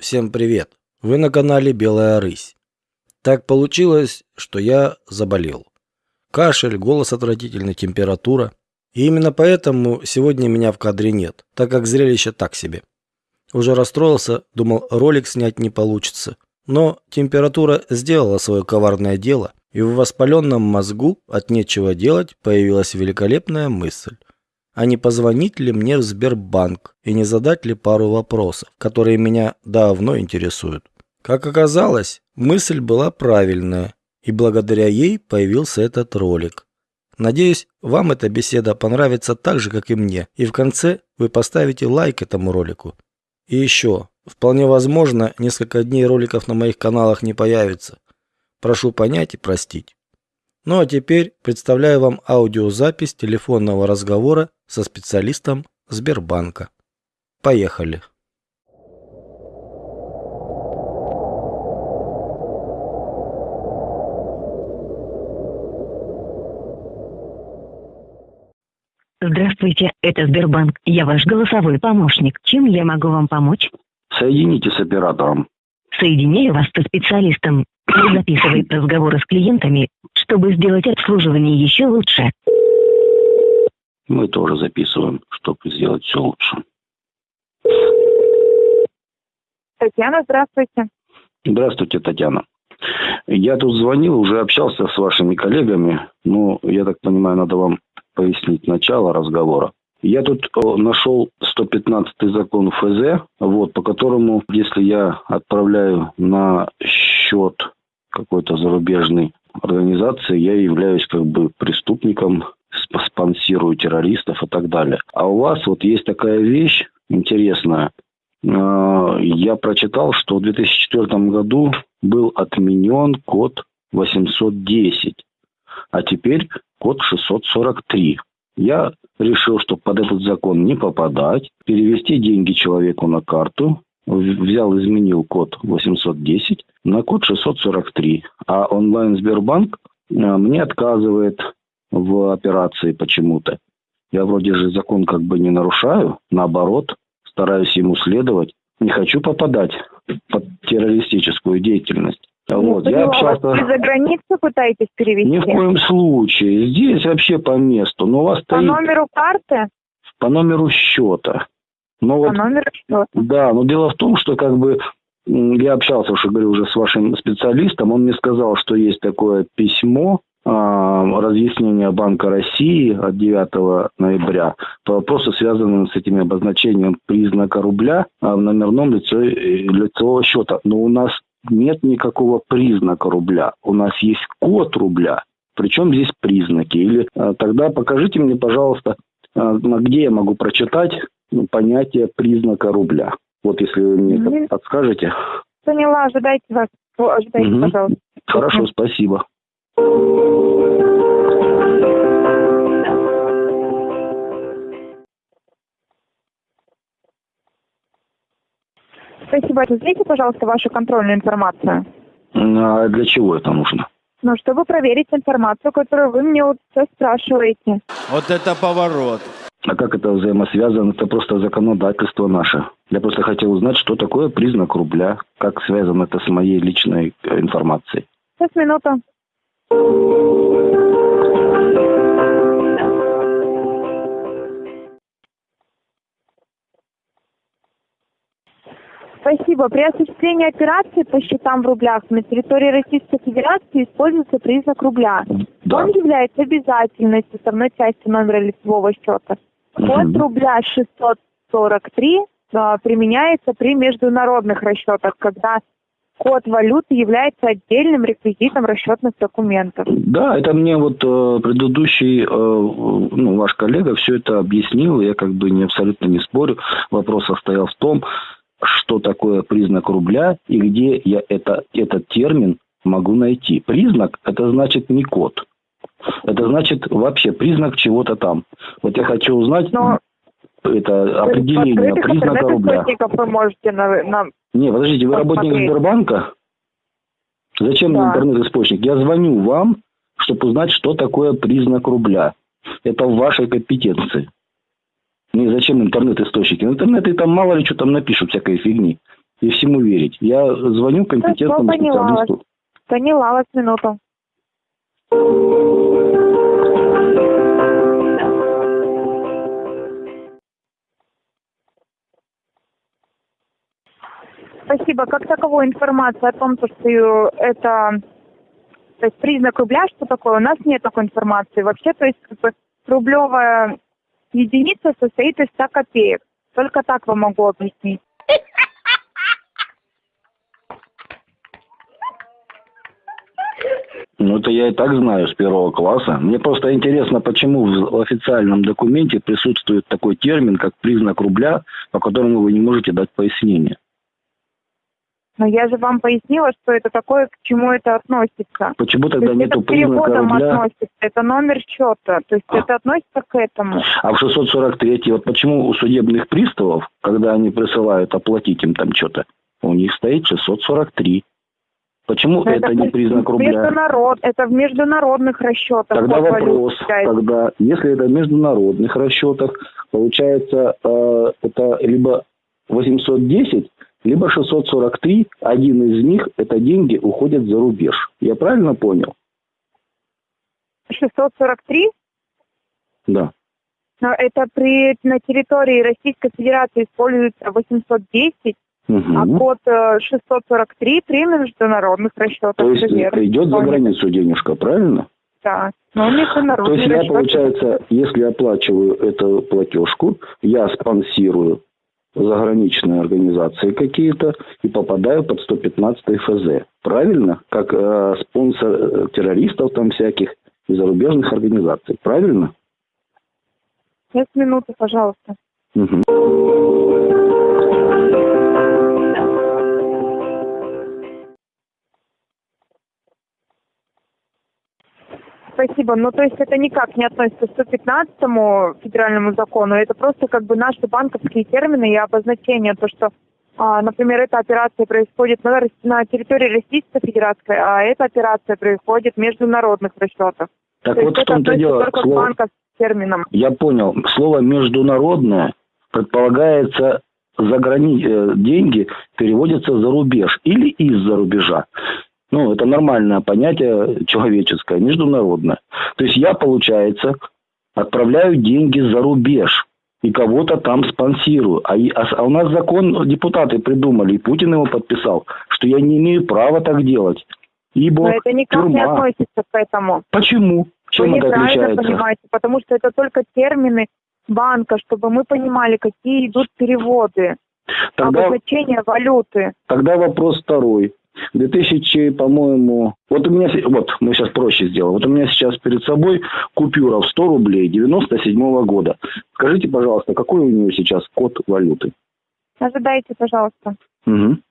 Всем привет! Вы на канале Белая Рысь. Так получилось, что я заболел. Кашель, голос отвратительный, температура. И именно поэтому сегодня меня в кадре нет, так как зрелище так себе. Уже расстроился, думал, ролик снять не получится. Но температура сделала свое коварное дело, и в воспаленном мозгу от нечего делать появилась великолепная мысль а не позвонить ли мне в Сбербанк и не задать ли пару вопросов, которые меня давно интересуют. Как оказалось, мысль была правильная, и благодаря ей появился этот ролик. Надеюсь, вам эта беседа понравится так же, как и мне, и в конце вы поставите лайк этому ролику. И еще, вполне возможно, несколько дней роликов на моих каналах не появится. Прошу понять и простить. Ну а теперь представляю вам аудиозапись телефонного разговора со специалистом Сбербанка. Поехали. Здравствуйте, это Сбербанк. Я ваш голосовой помощник. Чем я могу вам помочь? Соедините с оператором. Соединяю вас со специалистом. Он записывает разговоры с клиентами, чтобы сделать обслуживание еще лучше. Мы тоже записываем, чтобы сделать все лучше. Татьяна, здравствуйте. Здравствуйте, Татьяна. Я тут звонил, уже общался с вашими коллегами. Ну, я так понимаю, надо вам пояснить начало разговора. Я тут нашел 115 закон ФЗ, вот, по которому, если я отправляю на счет какой-то зарубежной организации, я являюсь как бы преступником, спонсирую террористов и так далее. А у вас вот есть такая вещь интересная. А, я прочитал, что в 2004 году был отменен код 810, а теперь код 643. Я решил, что под этот закон не попадать, перевести деньги человеку на карту, взял, изменил код 810 на код 643. А онлайн Сбербанк э, мне отказывает в операции почему-то. Я вроде же закон как бы не нарушаю, наоборот, стараюсь ему следовать. Не хочу попадать под террористическую деятельность. Ну, вот. Я общался... Вы за границу пытаетесь перевести? Ни в коем случае. Здесь вообще по месту. Но у вас по стоит... номеру карты? По номеру счета. Но по вот, номеру счета? Да, но дело в том, что как бы я общался, уже говорю, уже с вашим специалистом. Он мне сказал, что есть такое письмо, а, разъяснение Банка России от 9 ноября по вопросу, связанным с этим обозначением признака рубля а, в номерном лице, лицевого счета. Но у нас нет никакого признака рубля. У нас есть код рубля. Причем здесь признаки? Или а, тогда покажите мне, пожалуйста, где я могу прочитать ну, понятие признака рубля. Вот если вы мне mm-hmm. это подскажете. Поняла, ожидайте вас. Ожидайте, mm-hmm. пожалуйста. Хорошо, спасибо. Спасибо. Разделите, пожалуйста, вашу контрольную информацию. А для чего это нужно? Ну, чтобы проверить информацию, которую вы мне вот все спрашиваете. Вот это поворот. А как это взаимосвязано? Это просто законодательство наше. Я просто хотел узнать, что такое признак рубля, как связано это с моей личной э, информацией. Сейчас, минуту. Спасибо. При осуществлении операции по счетам в рублях на территории Российской Федерации используется признак рубля. Да. Он является обязательной составной частью номера лицевого счета. Код рубля 643 а, применяется при международных расчетах, когда код валюты является отдельным реквизитом расчетных документов. Да, это мне вот э, предыдущий, э, ну, ваш коллега все это объяснил, я как бы не абсолютно не спорю. Вопрос состоял в том, что такое признак рубля и где я это, этот термин могу найти. Признак – это значит не код. Это значит вообще признак чего-то там. Вот я хочу узнать Но это определение признака рубля. вы можете на, на... Не, подождите, вы работник Сбербанка? Зачем да. интернет-источник? Я звоню вам, чтобы узнать, что такое признак рубля. Это в вашей компетенции. Не зачем интернет-источники? В интернете там мало ли что там напишут всякой фигни. и всему верить. Я звоню компетентному Хорошо, поняла вас. специалисту. Поняла вас минуту. Спасибо. Как таковой информации о том, то, что э, это то есть признак рубля, что такое, у нас нет такой информации. Вообще, то есть как бы, рублевая единица состоит из 100 копеек. Только так вам могу объяснить. Ну, это я и так знаю с первого класса. Мне просто интересно, почему в официальном документе присутствует такой термин, как признак рубля, по которому вы не можете дать пояснение. Но я же вам пояснила, что это такое, к чему это относится. Почему То тогда есть нету это признака рубля? относится, это номер счета. То есть А. это относится к этому. А в 643 вот почему у судебных приставов, когда они присылают оплатить им там что-то, у них стоит 643? Почему Но это, не признак рубля? международ- это в международных расчетах. Тогда вопрос, тогда, если это в международных расчетах, получается, э, это либо 810, либо 643, один из них, это деньги уходят за рубеж. Я правильно понял? 643, Да. но это при, на территории Российской Федерации используется 810, а Мгм. код э, 643 при международных расчетах. То есть это верно. идет за границу денежка, правильно? Да. Но То международные есть я, расчеты- получается, если оплачиваю эту платежку, я спонсирую заграничные организации какие-то и попадаю под 115 ФЗ. Правильно? Как э, спонсор э, террористов там всяких и зарубежных организаций. Правильно? Сейчас минуту, пожалуйста. Мгм. Спасибо. Ну, то есть это никак не относится к 115 федеральному закону. Это просто как бы наши банковские термины и обозначения. То, что, а, например, эта операция происходит на, на территории Российской Федерации, а эта операция происходит в международных расчетах. Так то вот в том-то дело. Слово, терминам. я понял. Слово международное предполагается за грани... э, деньги переводятся за рубеж или из-за рубежа. Ну, это нормальное понятие человеческое, международное. То есть я, получается, отправляю деньги за рубеж и кого-то там спонсирую. А, а а у нас закон депутаты придумали, и Путин его подписал, что я не имею права так делать. Ибо Но это никак не тюрьма. относится к этому. Почему? Чем Вы это отличается? понимаете, потому что это только термины банка, чтобы мы понимали, какие идут переводы, Тогда, обозначение валюты. тогда вопрос второй. 2000, по-моему, вот у меня, вот мы сейчас проще сделаем. Вот у меня сейчас перед собой купюра в 100 рублей 97 года. Скажите, пожалуйста, какой у нее сейчас код валюты? Ожидайте, пожалуйста. Мгм.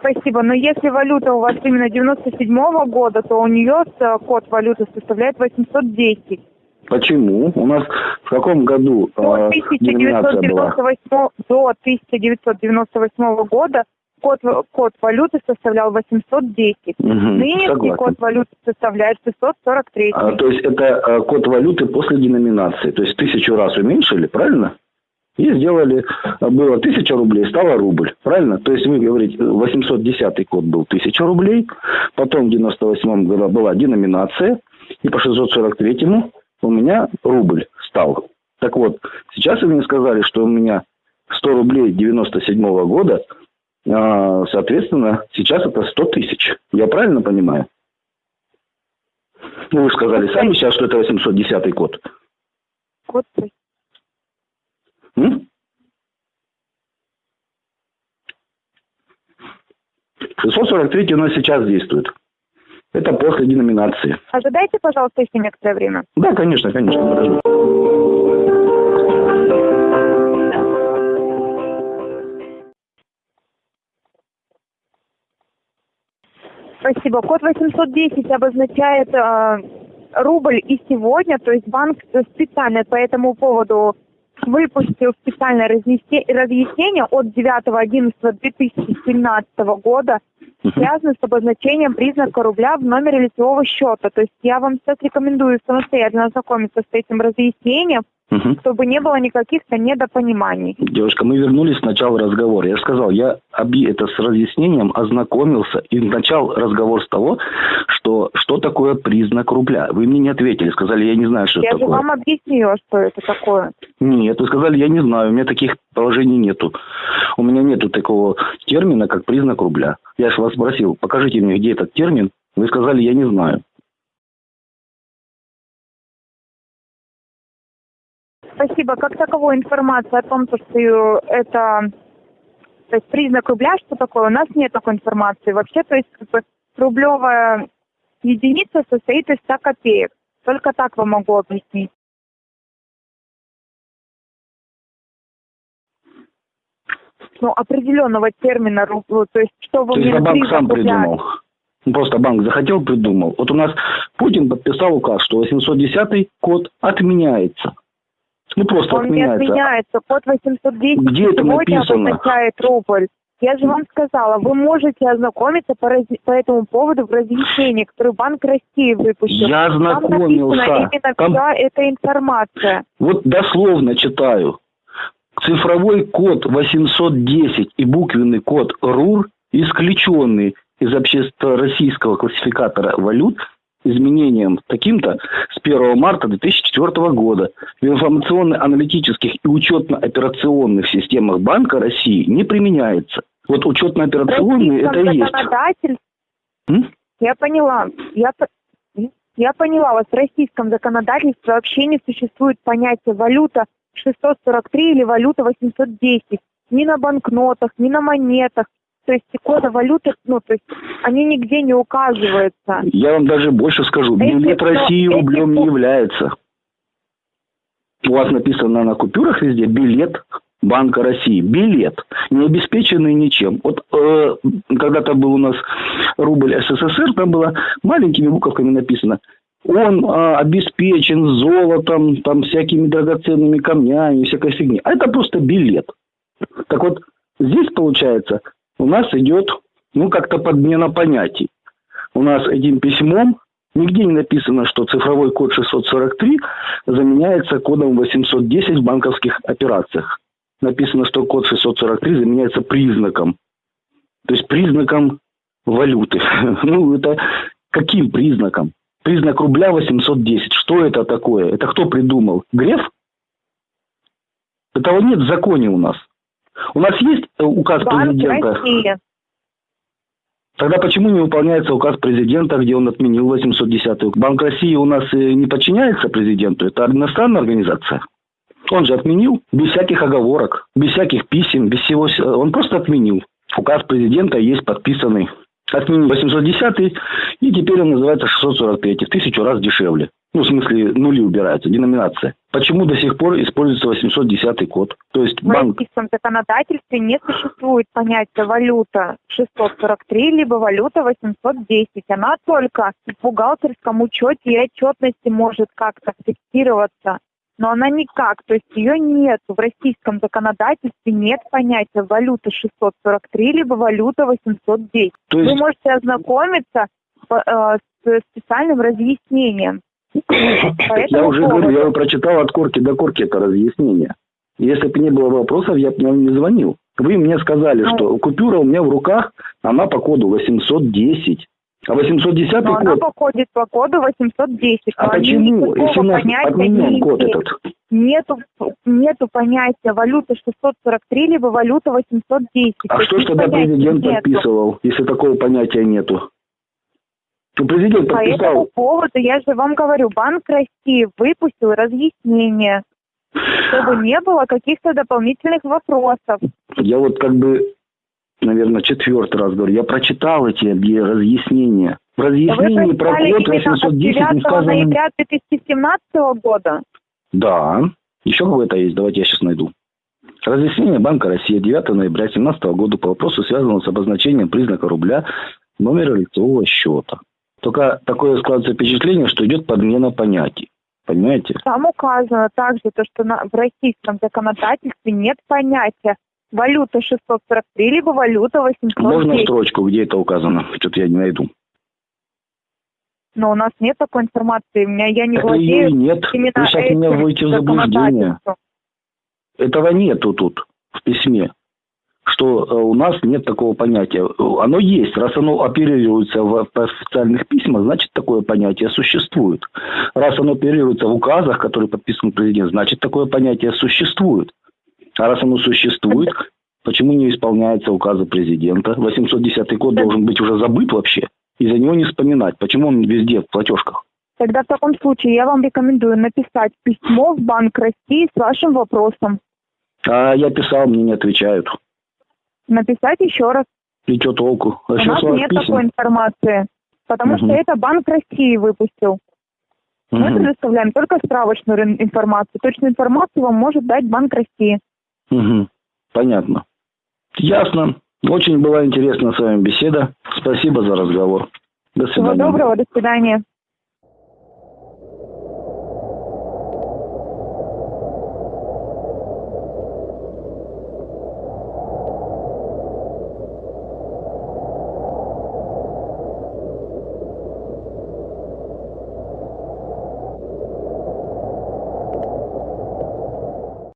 Спасибо. Но если валюта у вас именно 97 года, то у нее э, код валюты составляет 810. Почему? У нас в каком году До э, деноминация была? 1998, до 1998 года код, код валюты составлял 810. Мгм, Нынешний согласен. код валюты составляет 643. А, то есть это э, код валюты после деноминации. То есть тысячу раз уменьшили, правильно? И сделали, было тысяча рублей, стало рубль, правильно? То есть вы говорите, 810 код был тысяча рублей, потом в 98 году была деноминация, и по 643 у меня рубль стал. Так вот, сейчас вы мне сказали, что у меня 100 рублей 97 года, а, соответственно, сейчас это 100 тысяч. Я правильно понимаю? Ну, вы сказали сами сейчас, что это 810 код. Код М? 643 у нас сейчас действует. Это после деноминации. Ожидайте, пожалуйста, еще некоторое время. Да, конечно, конечно. подожду. Спасибо. Код 810 обозначает э, рубль и сегодня, то есть банк специально по этому поводу выпустил специальное разъяснение от 9.11.2017 года, связаны с обозначением признака рубля в номере лицевого счета. То есть я вам сейчас рекомендую самостоятельно ознакомиться с этим разъяснением, угу. чтобы не было никаких-то недопониманий. Девушка, мы вернулись к началу разговора. Я сказал, я оби это с разъяснением ознакомился и начал разговор с того, что что такое признак рубля. Вы мне не ответили, сказали, я не знаю, что я это такое. Я же вам объяснила, что это такое. Нет, вы сказали, я не знаю, у меня таких положений нету. У меня нету такого термина, как признак рубля. Я же вас спросил, покажите мне, где этот термин. Вы сказали, я не знаю. Спасибо. Как таковой информации о том, что это то есть признак рубля, что такое, у нас нет такой информации. Вообще, то есть как бы, рублевая единица состоит из 100 копеек. Только так вам могу объяснить. Ну, определенного термина, то есть что вы то мне... То банк сам придумал? Просто банк захотел, придумал. Вот у нас Путин подписал указ, что 810 код отменяется. Ну, просто Он отменяется. не отменяется. Код 810 Где это сегодня написано? обозначает рубль. Я же вам сказала, вы можете ознакомиться по, раз... по этому поводу в разъяснении, которое Банк России выпустил. Я ознакомился. Там написана именно Там... вся эта информация. Вот дословно читаю. Цифровой код 810 и буквенный код РУР исключенный из общественно-российского классификатора валют изменением таким-то с 1 марта 2004 года в информационно-аналитических и учетно-операционных системах Банка России не применяется. Вот учетно-операционные это и есть. М? Я поняла. Я, я поняла вас. В российском законодательстве вообще не существует понятия валюта 643 или валюта 810. Ни на банкнотах, ни на монетах, то есть кода валюты, ну, то есть они нигде не указываются. Я вам даже больше скажу, билет России рублем не является. У вас написано на купюрах везде билет Банка России. Билет, не обеспеченный ничем. Вот э, когда-то был у нас рубль СССР, там было маленькими буковками написано он э, обеспечен золотом, там всякими драгоценными камнями, всякой фигней. А это просто билет. Так вот, здесь получается у нас идет, ну, как-то подмена понятий. У нас этим письмом нигде не написано, что цифровой код 643 заменяется кодом 810 в банковских операциях. Написано, что код 643 заменяется признаком. То есть признаком валюты. Ну, это каким признаком? Признак рубля 810. Что это такое? Это кто придумал? Греф? Этого нет в законе у нас. У нас есть э, указ Банк президента? России. Тогда почему не выполняется указ президента, где он отменил 810 Банк России у нас э, не подчиняется президенту, это иностранная организация. Он же отменил без всяких оговорок, без всяких писем, без всего. Он просто отменил. Указ президента есть подписанный. Отменил 810 и теперь он называется 643, в тысячу раз дешевле. Ну, в смысле, нули убираются, деноминация. Почему до сих пор используется 810 код? То есть в банк... российском законодательстве не существует понятия валюта 643, либо валюта 810. Она только в бухгалтерском учете и отчетности может как-то фиксироваться. Но она никак, то есть ее нет. В российском законодательстве нет понятия валюта 643, либо валюта 810. То есть... Вы можете ознакомиться э, с специальным разъяснением. Я уже говорю, я прочитал от корки до корки это разъяснение. Если бы не было вопросов, я бы вам не звонил. Вы мне сказали, ну, что купюра у меня в руках, она по коду 810. А 810 но код... она походит по коду 810. А почему? Если у нас отменен код этот. Нету, нету понятия валюта 643, либо валюта 810. А что ж тогда президент подписывал, если такого понятия нету? Президент подписал... По этому поводу, я же вам говорю, Банк России выпустил разъяснение, чтобы не было каких-то дополнительных вопросов. Я вот как бы, наверное, четвертый раз говорю, я прочитал эти разъяснения. В разъяснении про код 810 не сказано... ноября 2017 года? Да. Еще какое-то есть, давайте я сейчас найду. Разъяснение Банка России 9 ноября 2017 года по вопросу, связанному с обозначением признака рубля номера лицевого счета. Только такое складывается впечатление, что идет подмена понятий. Понимаете? Там указано также то, что на, в российском законодательстве нет понятия Валюта 643, либо валюта 810. Можно строчку, где это указано? Что-то я не найду. Но у нас нет такой информации. У меня я не Так владею ее нет. именно Вы сейчас меня вводите в заблуждение. Этого нету тут в письме. Что э, у нас нет такого понятия. Оно есть. Раз оно оперируется в в официальных письмах, значит такое понятие существует. Раз оно оперируется в указах, которые подписан президент, значит такое понятие существует. А раз оно существует, почему не исполняются указы президента? 810 год должен быть уже забыт вообще. И за него не вспоминать. Почему он везде в платежках? Тогда в таком случае я вам рекомендую написать письмо в Банк России с вашим вопросом. А я писал, мне не отвечают. Написать еще раз. И что толку? А У нас нет писем? такой информации. Потому Мгм. что это Банк России выпустил. Мы Мгм. предоставляем только справочную информацию. Точную информацию вам может дать Банк России. Мгм. Понятно. Ясно. Очень была интересна с вами беседа. Спасибо за разговор. До Всего свидания. доброго, до свидания.